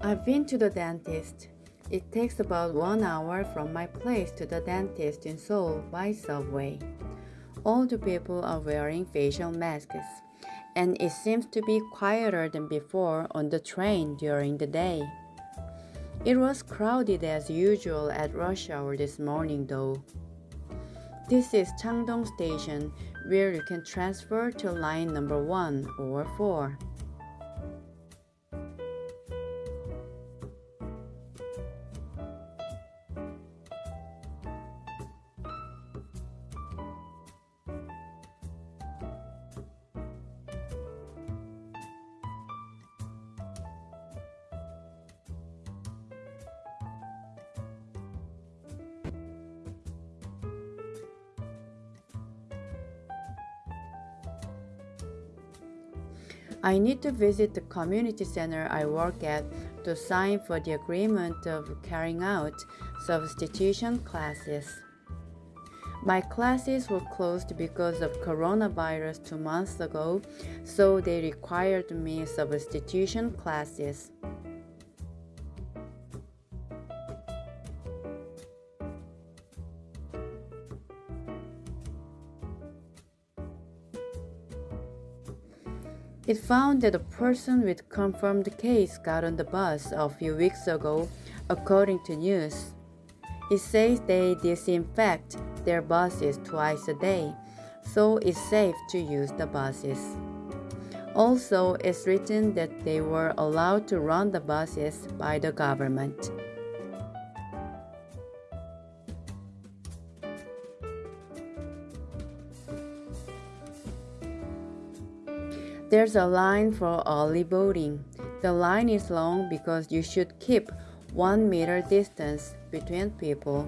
I've been to the dentist. It takes about one hour from my place to the dentist in Seoul by subway. All the people are wearing facial masks, and it seems to be quieter than before on the train during the day. It was crowded as usual at rush hour this morning though. This is Changdong Station where you can transfer to line number 1 or 4. I need to visit the community center I work at to sign for the agreement of carrying out substitution classes. My classes were closed because of coronavirus two months ago, so they required me substitution classes. It found that a person with confirmed case got on the bus a few weeks ago, according to news. It says they disinfect their buses twice a day, so it's safe to use the buses. Also, it's written that they were allowed to run the buses by the government. There's a line for early voting. The line is long because you should keep one meter distance between people.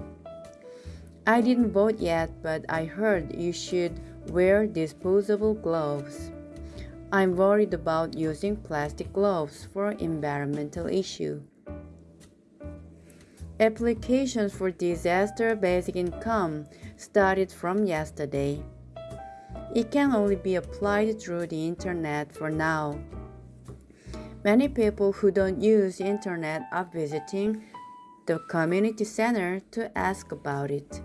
I didn't vote yet, but I heard you should wear disposable gloves. I'm worried about using plastic gloves for environmental issue. Applications for disaster basic income started from yesterday. It can only be applied through the internet for now. Many people who don't use internet are visiting the community center to ask about it.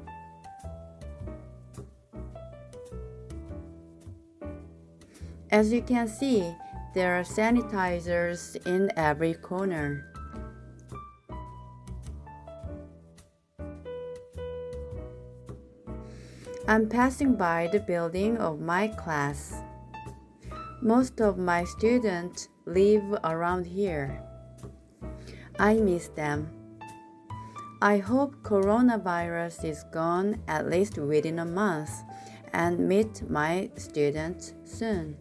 As you can see, there are sanitizers in every corner. I'm passing by the building of my class. Most of my students live around here. I miss them. I hope coronavirus is gone at least within a month and meet my students soon.